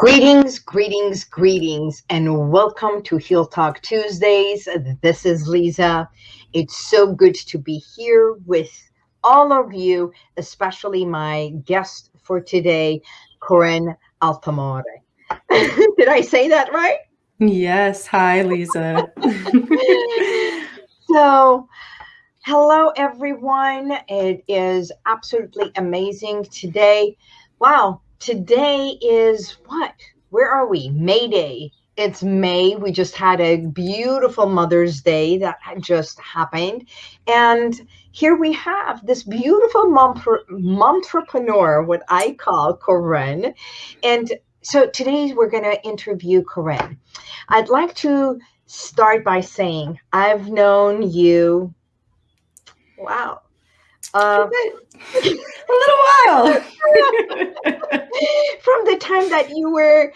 Greetings, greetings, greetings, and welcome to Heal Talk Tuesdays. This is Lisa. It's so good to be here with all of you, especially my guest for today, Corinne Altamore. Did I say that right? Yes. Hi, Lisa. so, hello, everyone. It is absolutely amazing today. Wow, today is what? Where are we? May Day. It's May. We just had a beautiful Mother's Day that just happened. And here we have this beautiful momtrepreneur, what I call Corinne. And so today we're going to interview Corinne. I'd like to start by saying I've known you, wow, uh, a little while. From the time that you were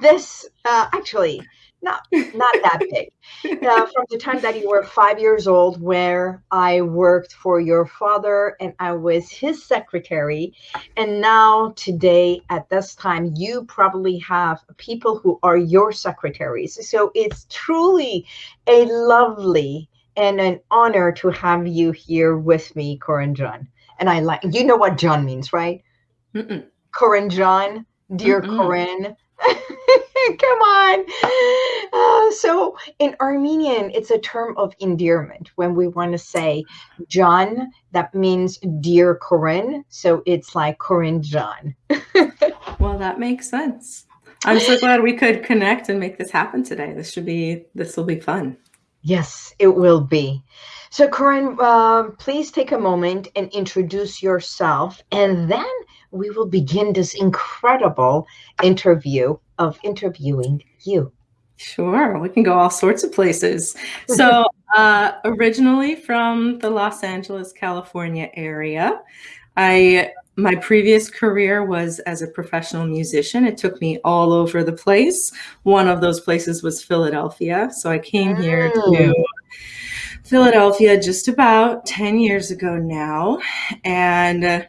this, uh, actually, not not that big. Uh, from the time that you were five years old, where I worked for your father and I was his secretary, and now today at this time, you probably have people who are your secretaries. So it's truly a lovely and an honor to have you here with me, Corinne John. And I like you know what John means, right? Mm-mm. Corinne John, dear Mm-mm. Corinne. Come on. Uh, so in Armenian, it's a term of endearment. When we want to say John, that means dear Corinne. So it's like Corinne John. well, that makes sense. I'm so glad we could connect and make this happen today. This should be this will be fun. Yes, it will be. So, Corinne, uh, please take a moment and introduce yourself, and then we will begin this incredible interview of interviewing you. Sure, we can go all sorts of places. So, uh, originally from the Los Angeles, California area, I my previous career was as a professional musician. It took me all over the place. One of those places was Philadelphia. So I came here to mm. Philadelphia just about 10 years ago now. And uh,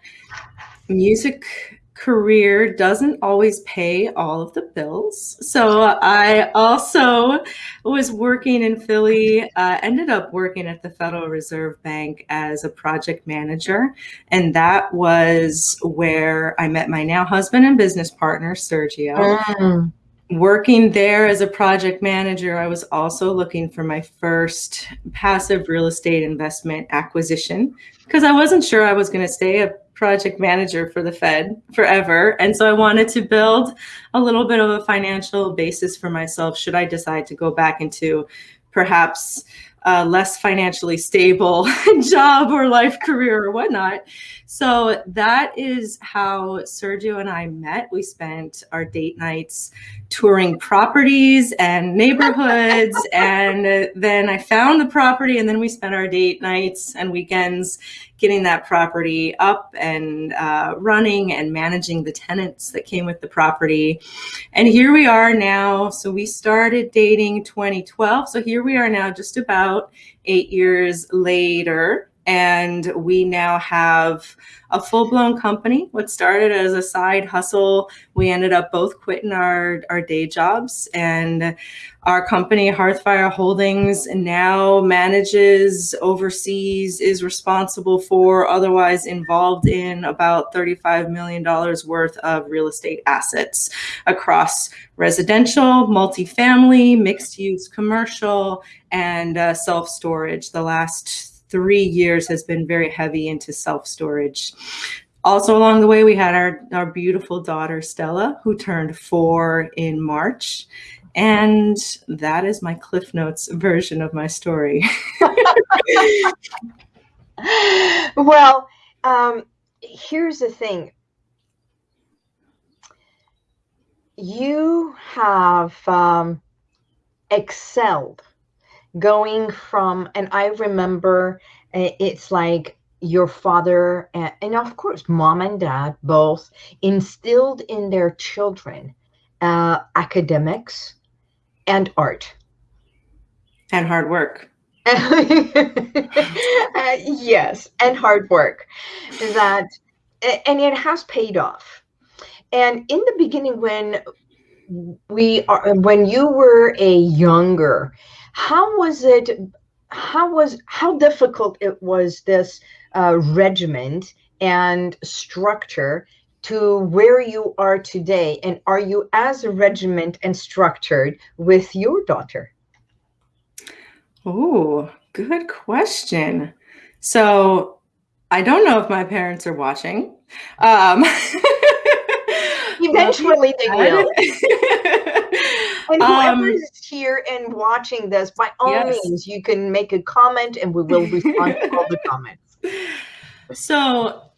music career doesn't always pay all of the bills. So I also was working in Philly, uh, ended up working at the Federal Reserve Bank as a project manager. And that was where I met my now husband and business partner, Sergio. Mm. Working there as a project manager, I was also looking for my first passive real estate investment acquisition because I wasn't sure I was going to stay a project manager for the Fed forever. And so I wanted to build a little bit of a financial basis for myself should I decide to go back into perhaps a less financially stable job or life career or whatnot. So that is how Sergio and I met. We spent our date nights touring properties and neighborhoods. and then I found the property and then we spent our date nights and weekends getting that property up and uh, running and managing the tenants that came with the property. And here we are now. So we started dating 2012. So here we are now, just about eight years later and we now have a full-blown company. What started as a side hustle we ended up both quitting our, our day jobs. And our company hearthfire holdings now manages oversees is responsible for otherwise involved in about 35 million dollars worth of real estate assets across residential multifamily mixed use commercial and uh, self-storage. The last three years has been very heavy into self-storage. Also along the way, we had our, our beautiful daughter, Stella, who turned four in March. And that is my Cliff Notes version of my story. well, um, here's the thing. You have um, excelled going from and i remember eh, it's like your father and, and of course mom and dad both instilled in their children uh, academics and art. And hard work. Uh, yes and hard work that and it has paid off. And in the beginning when we are when you were a younger how was it how was how difficult it was this uh, regiment and structure to where you are today? And are you as a regiment and structured with your daughter? Oh good question. So i don't know if my parents are watching. Um, Eventually they will. and whoever's um, here and watching this, by all yes. means, you can make a comment and we will respond to all the comments. So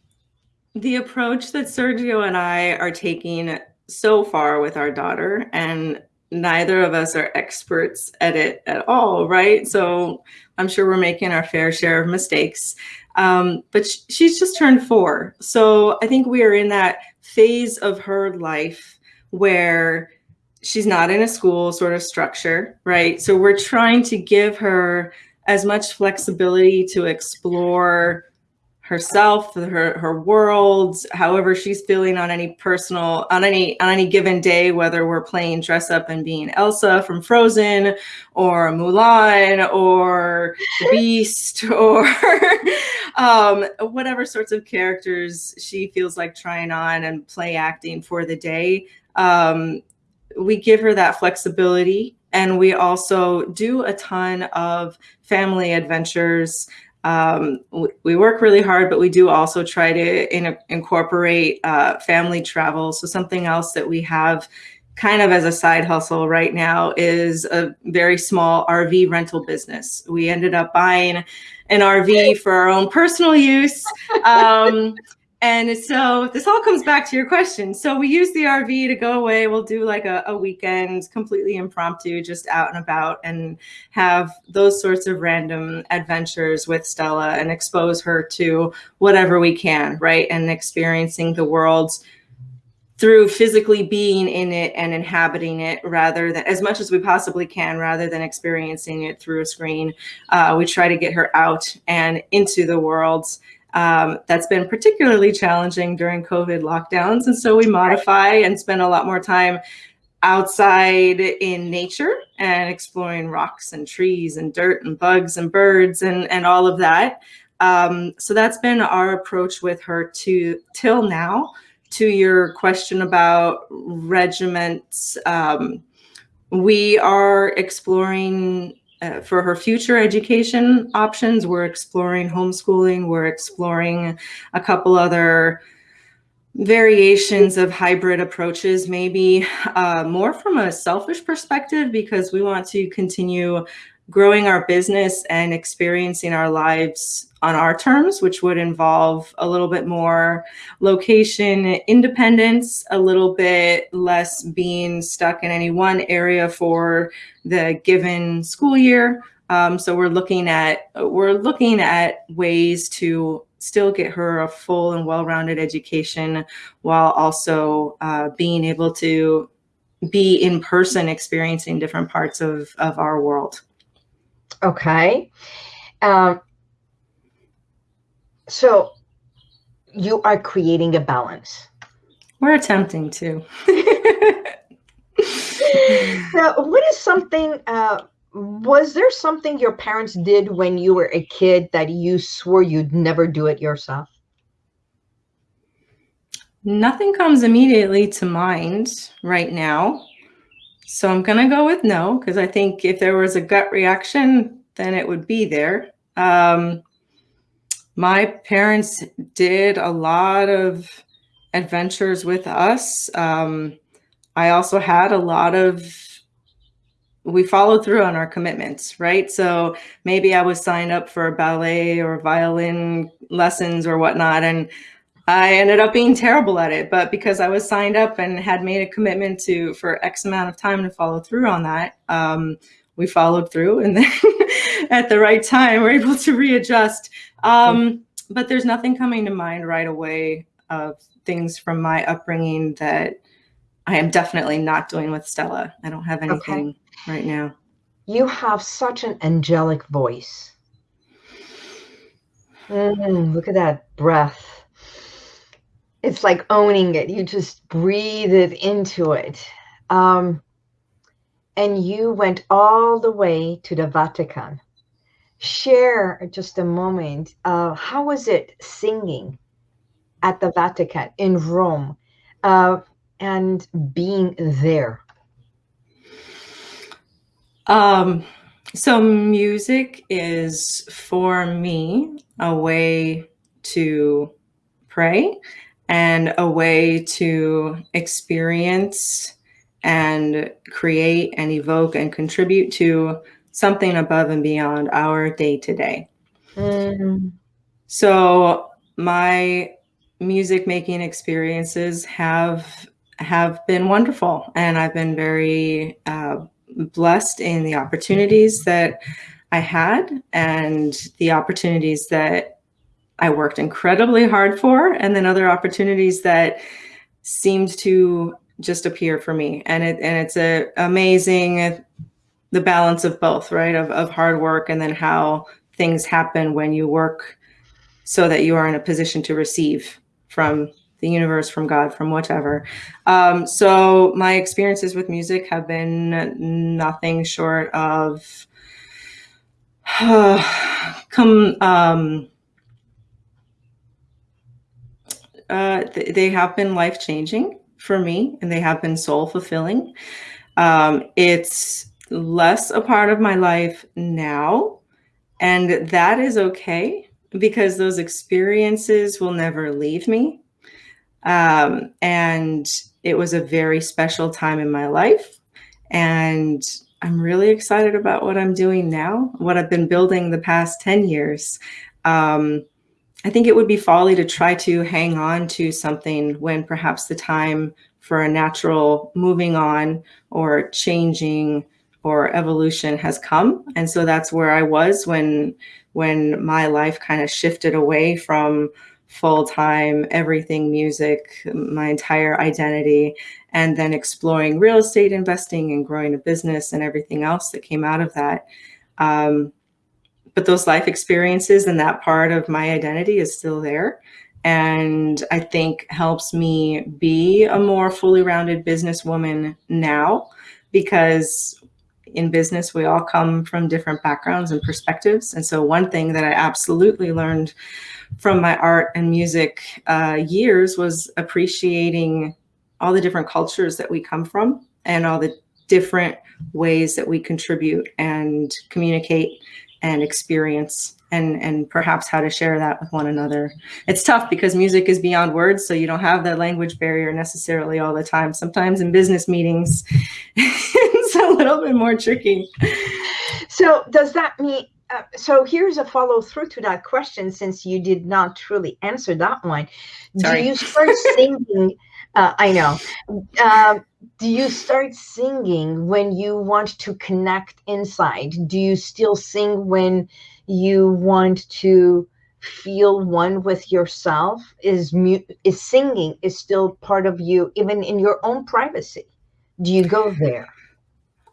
the approach that Sergio and I are taking so far with our daughter, and neither of us are experts at it at all, right? So I'm sure we're making our fair share of mistakes. Um, but sh she's just turned four. So I think we are in that phase of her life where she's not in a school sort of structure, right? So we're trying to give her as much flexibility to explore herself, her her world, however she's feeling on any personal on any on any given day, whether we're playing dress up and being Elsa from Frozen or Mulan or Beast or um, whatever sorts of characters she feels like trying on and play acting for the day. Um, we give her that flexibility and we also do a ton of family adventures um, we work really hard, but we do also try to in, incorporate uh, family travel. So something else that we have kind of as a side hustle right now is a very small RV rental business. We ended up buying an RV for our own personal use. Um, and so this all comes back to your question. So we use the RV to go away. We'll do like a, a, weekend, completely impromptu, just out and about and have those sorts of random adventures with Stella and expose her to whatever we can, right? And experiencing the world through physically being in it and inhabiting it rather than as much as we possibly can rather than experiencing it through a screen. Uh, we try to get her out and into the world um, that's been particularly challenging during COVID lockdowns. And so we modify and spend a lot more time outside in nature and exploring rocks and trees and dirt and bugs and birds and, and all of that. Um, so that's been our approach with her to till now. To your question about regiments, um, we are exploring uh, for her future education options, we're exploring homeschooling, we're exploring a couple other variations of hybrid approaches, maybe uh, more from a selfish perspective, because we want to continue growing our business and experiencing our lives on our terms, which would involve a little bit more location independence, a little bit less being stuck in any one area for the given school year. Um, so we're looking at we're looking at ways to still get her a full and well-rounded education while also uh, being able to be in person experiencing different parts of, of our world. Okay. Um, so you are creating a balance. We're attempting to. now, what is something, uh, was there something your parents did when you were a kid that you swore you'd never do it yourself? Nothing comes immediately to mind right now. So I'm going to go with no, because I think if there was a gut reaction, then it would be there. Um, my parents did a lot of adventures with us. Um, I also had a lot of, we followed through on our commitments, right? So maybe I was signed up for ballet or violin lessons or whatnot. And I ended up being terrible at it, but because I was signed up and had made a commitment to for X amount of time to follow through on that, um, we followed through, and then at the right time, we're able to readjust. Um, but there's nothing coming to mind right away of things from my upbringing that I am definitely not doing with Stella. I don't have anything okay. right now. You have such an angelic voice. Mm, look at that breath it's like owning it. You just breathe it into it. Um, and you went all the way to the Vatican. Share just a moment. Uh, how was it singing at the Vatican in Rome uh, and being there? Um, so music is for me a way to pray and a way to experience and create and evoke and contribute to something above and beyond our day to day. So my music making experiences have have been wonderful, and I've been very uh, blessed in the opportunities that I had and the opportunities that I worked incredibly hard for, and then other opportunities that seemed to just appear for me. And it and it's a amazing the balance of both, right? Of of hard work and then how things happen when you work so that you are in a position to receive from the universe, from God, from whatever. Um, so my experiences with music have been nothing short of uh, come um, uh, th- they have been life changing for me and they have been soul fulfilling. Um, it's less a part of my life now, and that is okay because those experiences will never leave me. Um, and it was a very special time in my life. And I'm really excited about what I'm doing now, what I've been building the past 10 years. Um, I think it would be folly to try to hang on to something when perhaps the time for a natural moving on or changing or evolution has come. And so that's where I was when when my life kind of shifted away from full-time everything music, my entire identity, and then exploring real estate investing and growing a business and everything else that came out of that. Um, but those life experiences and that part of my identity is still there. And i think helps me be a more fully rounded businesswoman now because in business we all come from different backgrounds and perspectives. And so one thing that i absolutely learned from my art and music uh, years was appreciating all the different cultures that we come from and all the different ways that we contribute and communicate and experience and and perhaps how to share that with one another. It's tough because music is beyond words, so you don't have the language barrier necessarily all the time. Sometimes in business meetings, it's a little bit more tricky. So does that mean? Uh, so here's a follow through to that question, since you did not truly answer that one. Sorry. Do you start singing? Uh, I know. Um, do you start singing when you want to connect inside? Do you still sing when you want to feel one with yourself? Is mu- is singing is still part of you, even in your own privacy? Do you go there?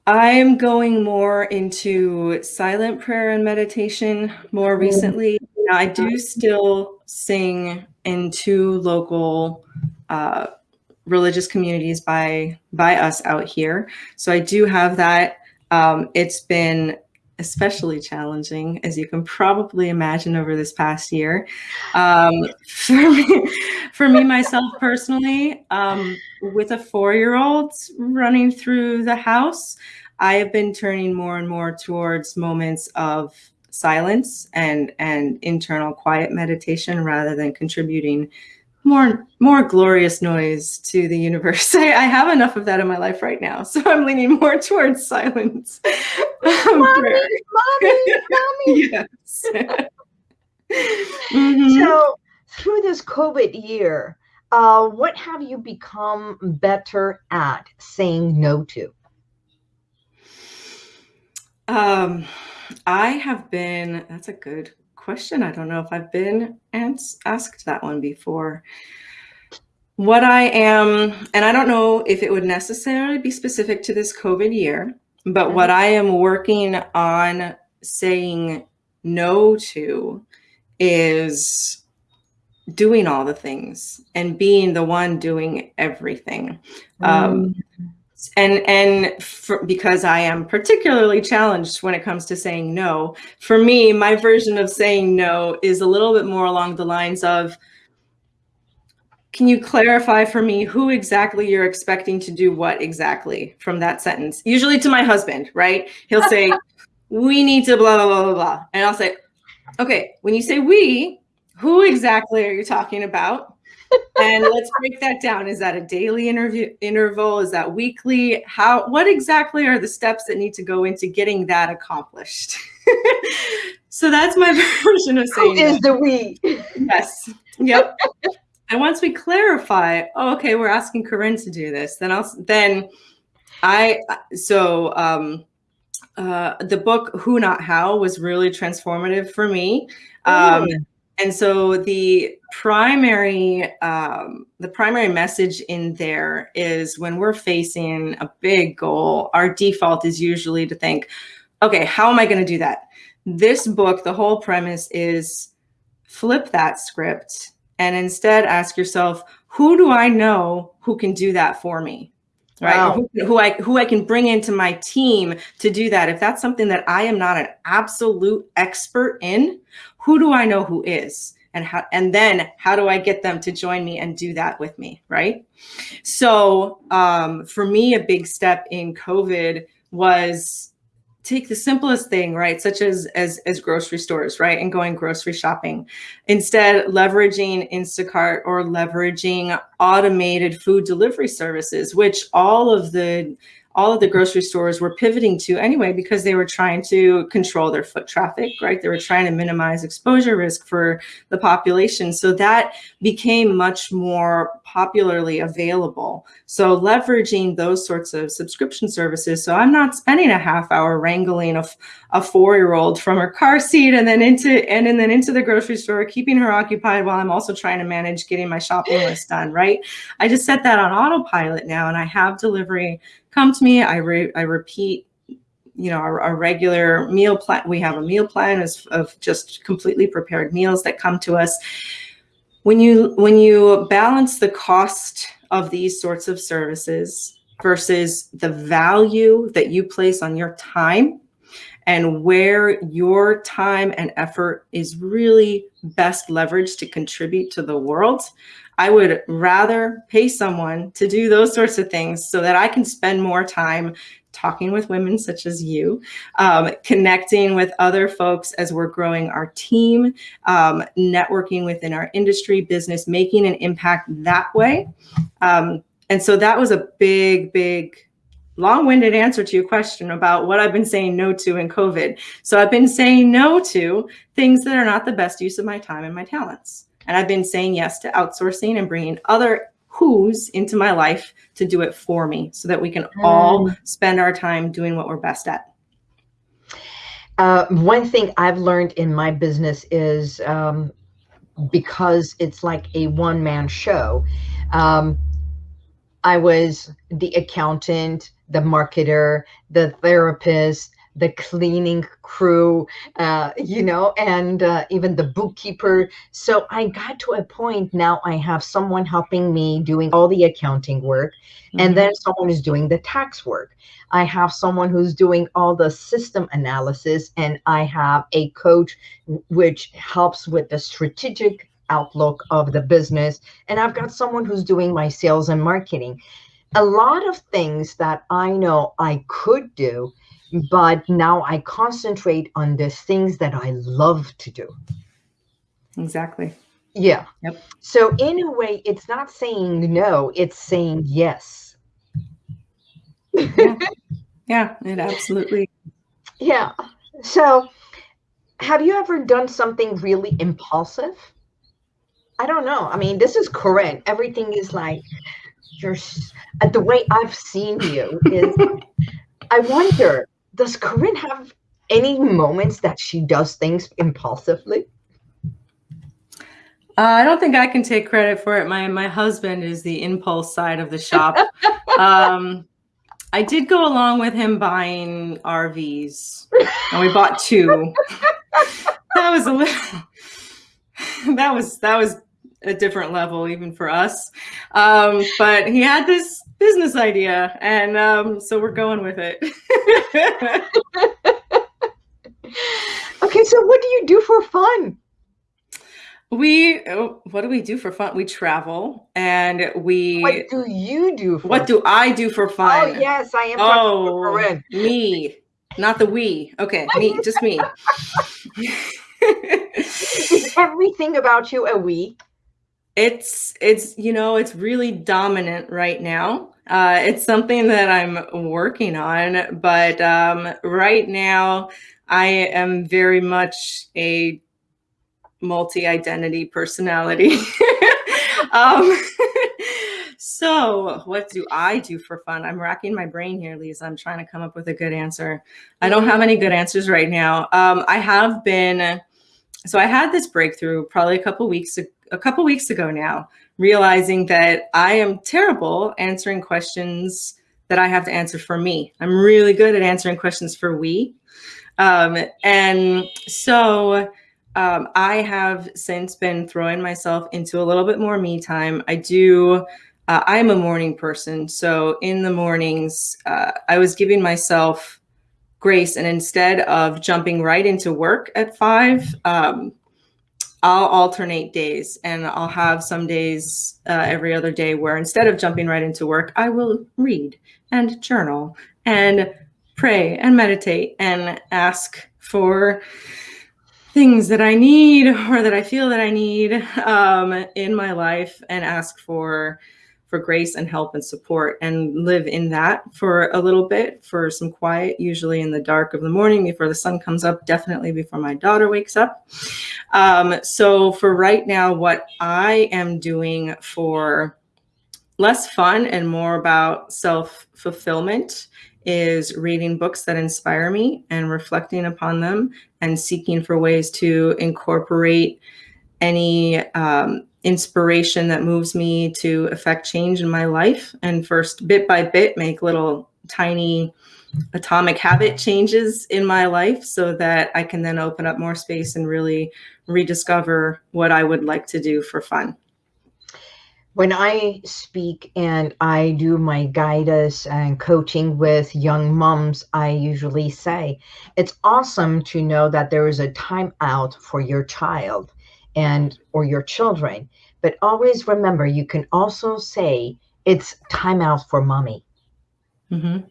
I'm going more into silent prayer and meditation more recently. I do still sing in two local uh, religious communities by by us out here. So I do have that. Um, it's been especially challenging, as you can probably imagine, over this past year. Um, for me, for me myself personally, um, with a four-year-old running through the house, I have been turning more and more towards moments of silence and and internal quiet meditation rather than contributing more more glorious noise to the universe. I, I, have enough of that in my life right now, so I'm leaning more towards silence. mommy, mommy, mommy. yes. mm-hmm. So through this COVID year, uh, what have you become better at saying no to? Um, I have been. That's a good question. I don't know if I've been asked that one before. What I am, and I don't know if it would necessarily be specific to this COVID year, but what I am working on saying no to is doing all the things and being the one doing everything. Um, and and for, because I am particularly challenged when it comes to saying no, for me, my version of saying no is a little bit more along the lines of, can you clarify for me who exactly you're expecting to do what exactly from that sentence? Usually to my husband, right? He'll say, we need to blah, blah, blah, blah, blah. And I'll say, okay, when you say we, who exactly are you talking about? And let's break that down. Is that a daily interview interval? Is that weekly? How, what exactly are the steps that need to go into getting that accomplished? so that's my version of saying Who is that. the we? Yes. Yep. And once we clarify, oh, okay, we're asking Corinne to do this, then I'll then I so um uh the book Who Not How was really transformative for me. Um mm. And so the primary um the primary message in there is when we're facing a big goal, our default is usually to think, okay, how am I going to do that? This book, the whole premise is flip that script and instead ask yourself, who do I know who can do that for me? Right. Wow. Who, who, I who I can bring into my team to do that. If that's something that I am not an absolute expert in, who do I know who is? And how and then how do I get them to join me and do that with me? Right. So um, for me, a big step in COVID was take the simplest thing, right? Such as, as, as grocery stores, right? And going grocery shopping. Instead, leveraging Instacart or leveraging automated food delivery services, which all of the all of the grocery stores were pivoting to anyway because they were trying to control their foot traffic, right? They were trying to minimize exposure risk for the population. So that became much more popularly available. So leveraging those sorts of subscription services. So I'm not spending a half hour wrangling a, a four-year-old from her car seat and then into and, and then into the grocery store, keeping her occupied while I'm also trying to manage getting my shopping list done, right? I just set that on autopilot now and I have delivery come to me. I, re I repeat, you know, our, our, regular meal plan. We have a meal plan of, of just completely prepared meals that come to us. When you, when you balance the cost of these sorts of services versus the value that you place on your time and where your time and effort is really best leveraged to contribute to the world, I would rather pay someone to do those sorts of things so that I can spend more time talking with women such as you, um, connecting with other folks as we're growing our team, um, networking within our industry, business, making an impact that way. Um, and so that was a big, big long-winded answer to your question about what I've been saying no to in COVID. So I've been saying no to things that are not the best use of my time and my talents. And I've been saying yes to outsourcing and bringing other who's into my life to do it for me so that we can mm. all spend our time doing what we're best at. Uh, one thing I've learned in my business is um, because it's like a one man show. Um, I was the accountant, the marketer, the therapist, the cleaning crew, uh, you know, and uh, even the bookkeeper. So I got to a point now I have someone helping me doing all the accounting work, mm-hmm. and then someone is doing the tax work. I have someone who's doing all the system analysis, and I have a coach which helps with the strategic outlook of the business. And I've got someone who's doing my sales and marketing. A lot of things that I know I could do but now I concentrate on the things that I love to do. Exactly. Yeah. Yep. So in a way, it's not saying no, it's saying yes. yeah. yeah, it absolutely. Yeah. So have you ever done something really impulsive? I don't know. I mean, this is Corinne. Everything is like you're the way I've seen you is I wonder does Corinne have any moments that she does things impulsively? Uh, I don't think I can take credit for it. My my husband is the impulse side of the shop. um, I did go along with him buying RVs, and we bought two. that was a little. That was that was a different level even for us. Um, but he had this business idea, and um, so we're going with it. okay, so what do you do for fun? We oh, what do we do for fun? We travel and we. What do you do? what fun? do I do for fun? Oh yes, I am. Oh, me, not the we. Okay, me, just me. Is everything about you a we? It's it's you know it's really dominant right now. Uh, it's something that I'm working on, but um, right now I am very much a multi-identity personality. um, so what do I do for fun? I'm racking my brain here, Lisa. I'm trying to come up with a good answer. I don't have any good answers right now. Um, I have been, so I had this breakthrough probably a couple weeks, a couple weeks ago now, realizing that I am terrible answering questions that I have to answer for me. I'm really good at answering questions for we. Um, and so um, I have since been throwing myself into a little bit more me time. I do, uh, I'm a morning person. So in the mornings, uh, I was giving myself grace and instead of jumping right into work at five, um, I'll alternate days and I'll have some days uh, every other day where instead of jumping right into work, I will read and journal and pray and meditate and ask for things that I need or that I feel that I need um, in my life and ask for for grace and help and support and live in that for a little bit for some quiet, usually in the dark of the morning before the sun comes up, definitely before my daughter wakes up. Um, so for right now, what I am doing for less fun and more about self-fulfillment is reading books that inspire me and reflecting upon them and seeking for ways to incorporate any um, inspiration that moves me to affect change in my life and first bit by bit make little tiny atomic habit changes in my life so that I can then open up more space and really rediscover what I would like to do for fun when I speak and I do my guidance and coaching with young moms, I usually say it's awesome to know that there is a time out for your child and or your children. But always remember, you can also say it's time out for mommy. Mm-hmm.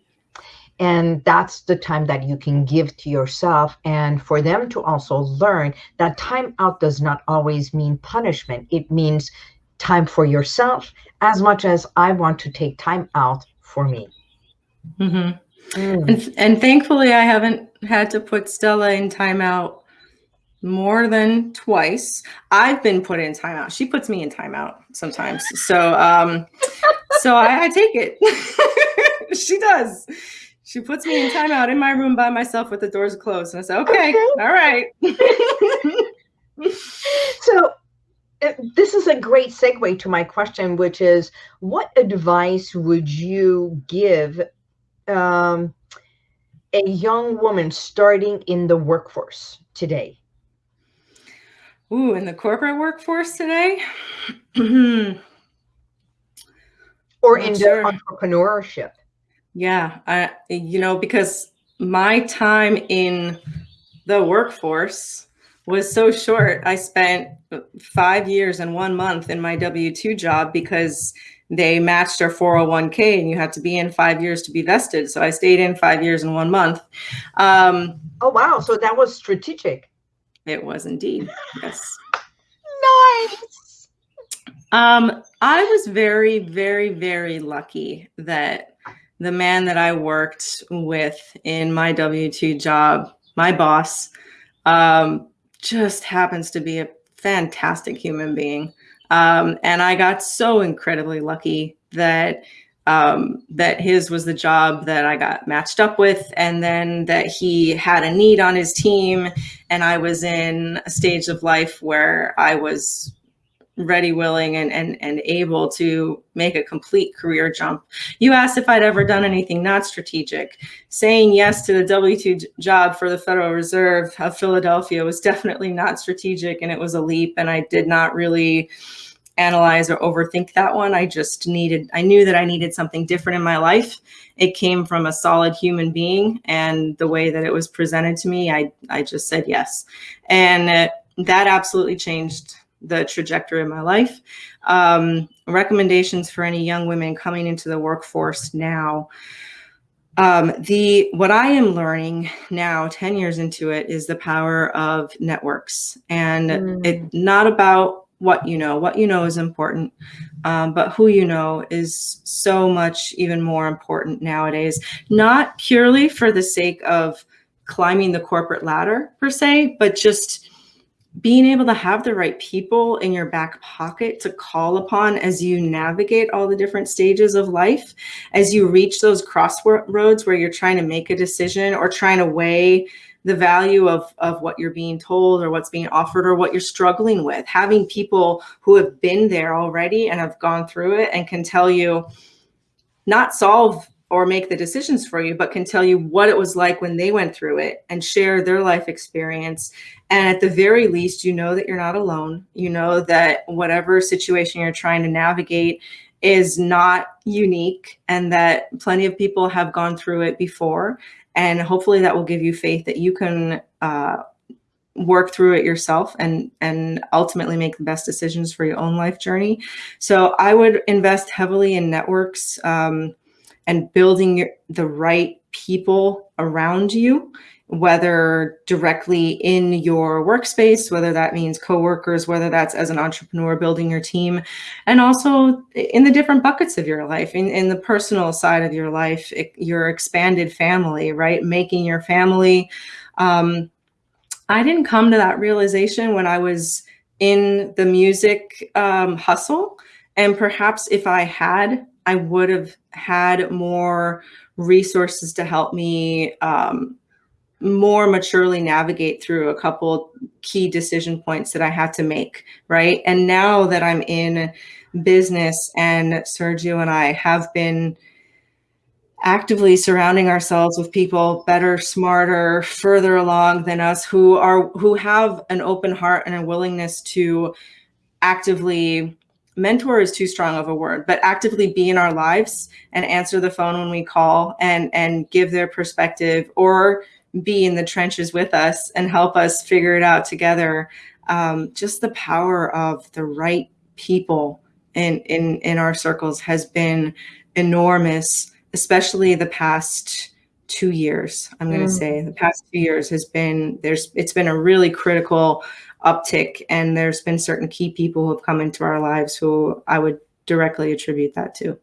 And that's the time that you can give to yourself and for them to also learn that time out does not always mean punishment. It means time for yourself as much as I want to take time out for me. Mm-hmm. Mm. And, and thankfully, I haven't had to put Stella in timeout more than twice. I've been put in timeout. She puts me in timeout sometimes. So, um, so I, I take it. she does. She puts me in timeout in my room by myself with the doors closed. And I say, okay, okay. all right. so uh, this is a great segue to my question, which is what advice would you give um, a young woman starting in the workforce today? Ooh, in the corporate workforce today? or in sure. entrepreneurship? Yeah, I, you know, because my time in the workforce was so short. I spent five years and one month in my W 2 job because they matched our 401k and you had to be in five years to be vested. So I stayed in five years and one month. Um, oh, wow. So that was strategic. It was indeed. Yes. nice. Um, I was very, very, very lucky that the man that I worked with in my W 2 job, my boss, um, just happens to be a fantastic human being. Um, and I got so incredibly lucky that um, that his was the job that I got matched up with, and then that he had a need on his team, and I was in a stage of life where I was ready, willing, and, and, and able to make a complete career jump. You asked if I'd ever done anything not strategic. Saying yes to the W-2 job for the Federal Reserve of Philadelphia was definitely not strategic and it was a leap and I did not really analyze or overthink that one. I just needed, I knew that I needed something different in my life. It came from a solid human being and the way that it was presented to me, I, I just said yes. And uh, that absolutely changed the trajectory of my life. Um, recommendations for any young women coming into the workforce now. Um, the what I am learning now, 10 years into it, is the power of networks. And mm. it's not about what you know. What you know is important, um, but who you know is so much even more important nowadays. Not purely for the sake of climbing the corporate ladder per se, but just being able to have the right people in your back pocket to call upon as you navigate all the different stages of life, as you reach those crossroads where you're trying to make a decision or trying to weigh the value of, of what you're being told or what's being offered or what you're struggling with. Having people who have been there already and have gone through it and can tell you, not solve or make the decisions for you, but can tell you what it was like when they went through it and share their life experience. And at the very least, you know that you're not alone. You know that whatever situation you're trying to navigate is not unique and that plenty of people have gone through it before. And hopefully that will give you faith that you can uh, work through it yourself and and ultimately make the best decisions for your own life journey. So I would invest heavily in networks. Um, and building the right people around you, whether directly in your workspace, whether that means coworkers, whether that's as an entrepreneur building your team, and also in the different buckets of your life, in, in the personal side of your life, your expanded family, right? Making your family. Um, I didn't come to that realization when I was in the music um, hustle. And perhaps if I had I would have had more resources to help me um, more maturely navigate through a couple key decision points that I had to make, right? And now that I'm in business and Sergio and I have been actively surrounding ourselves with people better, smarter, further along than us who are who have an open heart and a willingness to actively mentor is too strong of a word, but actively be in our lives and answer the phone when we call and, and give their perspective or be in the trenches with us and help us figure it out together. Um, just the power of the right people in, in, in our circles has been enormous, especially the past two years. I'm going to mm. say the past two years has been, there's, it's been a really critical uptick and there's been certain key people who have come into our lives who I would directly attribute that to.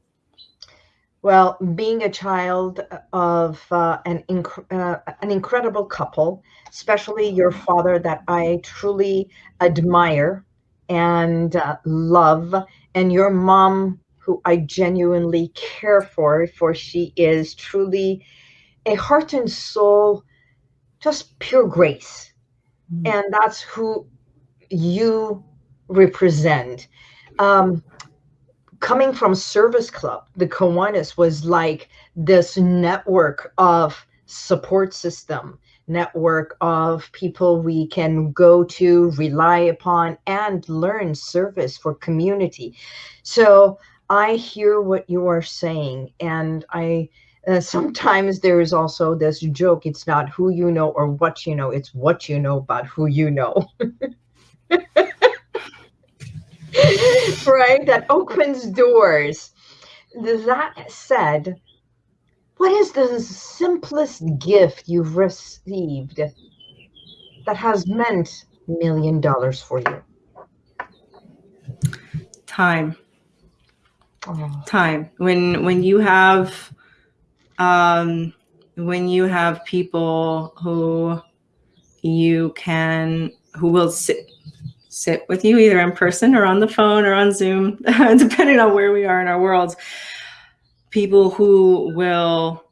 Well, being a child of uh, an, inc uh, an incredible couple, especially your father that I truly admire and uh, love, and your mom who I genuinely care for, for she is truly a heart and soul, just pure grace Mm. and that's who you represent. Um, coming from Service Club, the Kiwanis was like this network of support system, network of people we can go to, rely upon, and learn service for community. So I hear what you are saying, and I uh, sometimes there is also this joke it's not who you know or what you know it's what you know about who you know. Right? That opens doors. That said what is the simplest gift you've received that has meant million dollars for you? Time. Oh. time. When when you have um, when you have people who you can, who will sit, sit with you either in person or on the phone or on Zoom, depending on where we are in our worlds, people who will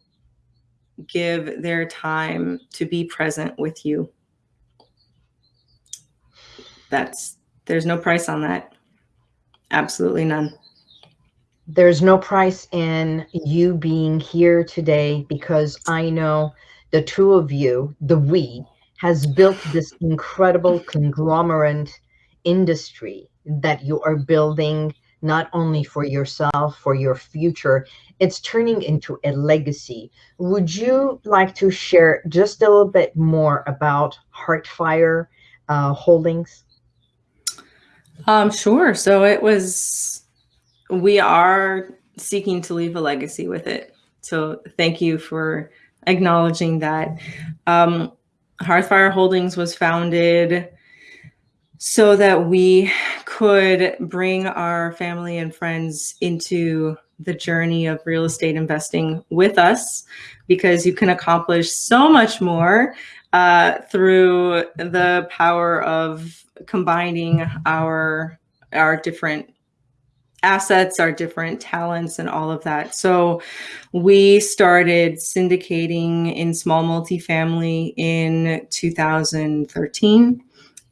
give their time to be present with you. That's, there's no price on that. Absolutely none there's no price in you being here today because I know the two of you, the we, has built this incredible conglomerate industry that you are building not only for yourself, for your future, it's turning into a legacy. Would you like to share just a little bit more about Hearthfire uh, Holdings? Um, sure. So it was, we are seeking to leave a legacy with it. So thank you for acknowledging that. Um, Hearthfire Holdings was founded so that we could bring our family and friends into the journey of real estate investing with us because you can accomplish so much more uh, through the power of combining our our different assets, our different talents and all of that. So we started syndicating in small multifamily in 2013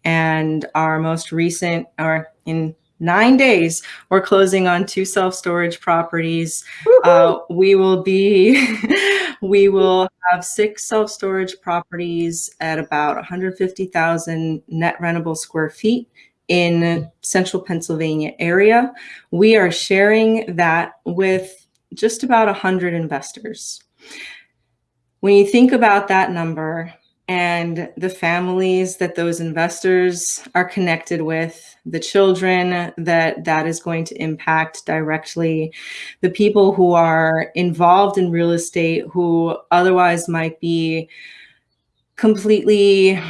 and our most recent, or in nine days, we're closing on two self-storage properties. Uh, we will be, we will have six self-storage properties at about 150,000 net rentable square feet in central Pennsylvania area. We are sharing that with just about 100 investors. When you think about that number, and the families that those investors are connected with, the children that that is going to impact directly, the people who are involved in real estate who otherwise might be completely,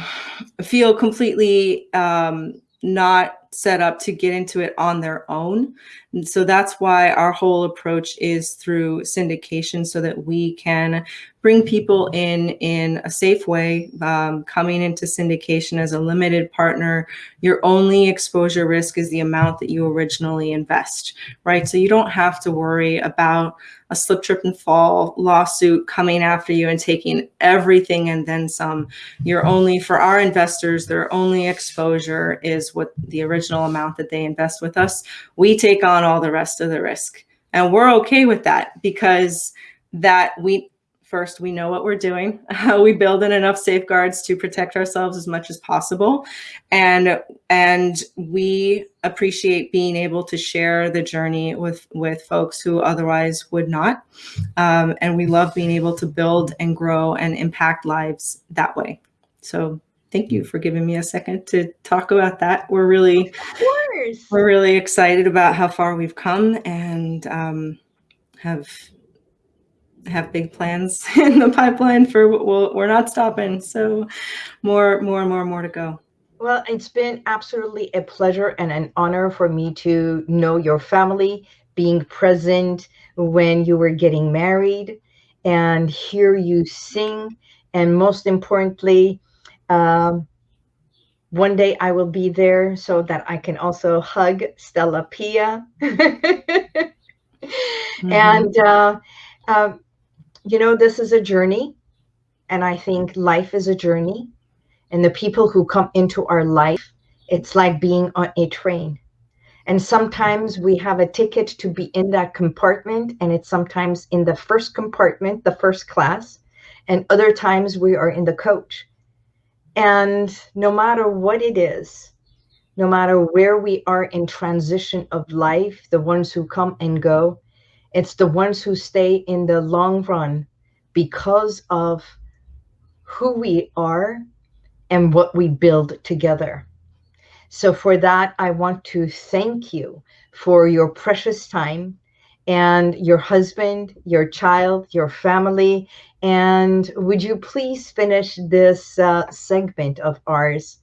feel completely um, not set up to get into it on their own. And so that's why our whole approach is through syndication so that we can bring people in in a safe way. Um, coming into syndication as a limited partner, your only exposure risk is the amount that you originally invest, right? So you don't have to worry about a slip, trip, and fall lawsuit coming after you and taking everything and then some. You're only, for our investors, their only exposure is what the original amount that they invest with us. We take on all the rest of the risk. And we're okay with that because that we First, we know what we're doing. we build in enough safeguards to protect ourselves as much as possible. And, and we appreciate being able to share the journey with, with folks who otherwise would not. Um, and we love being able to build and grow and impact lives that way. So thank you for giving me a second to talk about that. We're really, we're really excited about how far we've come and um, have have big plans in the pipeline for we'll, we're not stopping. So more, more and more and more to go. Well, it's been absolutely a pleasure and an honor for me to know your family, being present when you were getting married and hear you sing. And most importantly, um, one day I will be there so that I can also hug Stella Pia. mm -hmm. And uh, uh, you know, this is a journey. And I think life is a journey. And the people who come into our life, it's like being on a train. And sometimes we have a ticket to be in that compartment, and it's sometimes in the first compartment, the first class. And other times we are in the coach. And no matter what it is, no matter where we are in transition of life, the ones who come and go, it's the ones who stay in the long run because of who we are and what we build together. So for that, I want to thank you for your precious time and your husband, your child, your family. And would you please finish this uh, segment of ours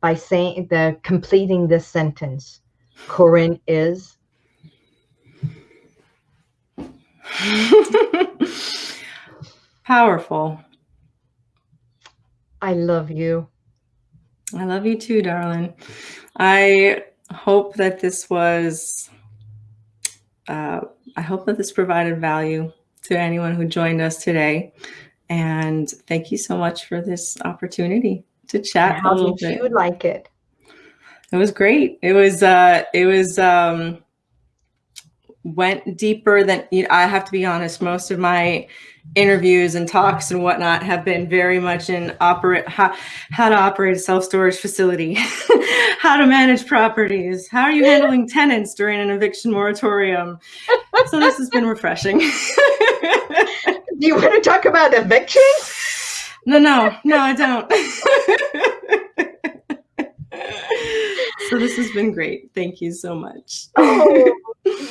by saying the completing this sentence. Corinne is Powerful. I love you. I love you too, darling. I hope that this was, uh, I hope that this provided value to anyone who joined us today. And thank you so much for this opportunity to chat How did you like it? It was great. It was, uh, it was, um, went deeper than you know, I have to be honest. Most of my interviews and talks and whatnot have been very much in operate how, how to operate a self-storage facility, how to manage properties, how are you handling tenants during an eviction moratorium. So this has been refreshing. Do you want to talk about eviction? No, no, no, I don't. so this has been great. Thank you so much. Oh,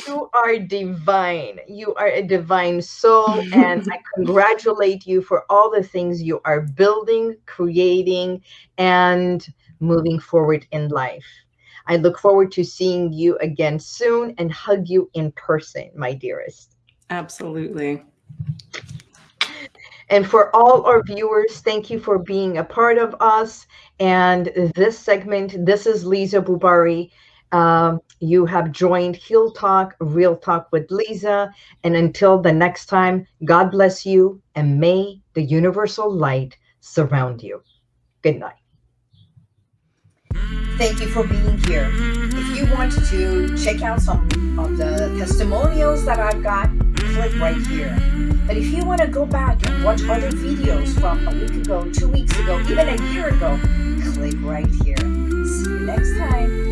you are divine. You are a divine soul. And I congratulate you for all the things you are building, creating, and moving forward in life. I look forward to seeing you again soon and hug you in person, my dearest. Absolutely. And for all our viewers, thank you for being a part of us. And this segment, this is Lisa Bubari. Um, you have joined Heal Talk, Real Talk with Lisa. And until the next time, God bless you and may the universal light surround you. Good night. Thank you for being here. If you want to check out some of the testimonials that I've got, click right here. But if you want to go back and watch other videos from a week ago, two weeks ago, even a year ago, click right here. See you next time.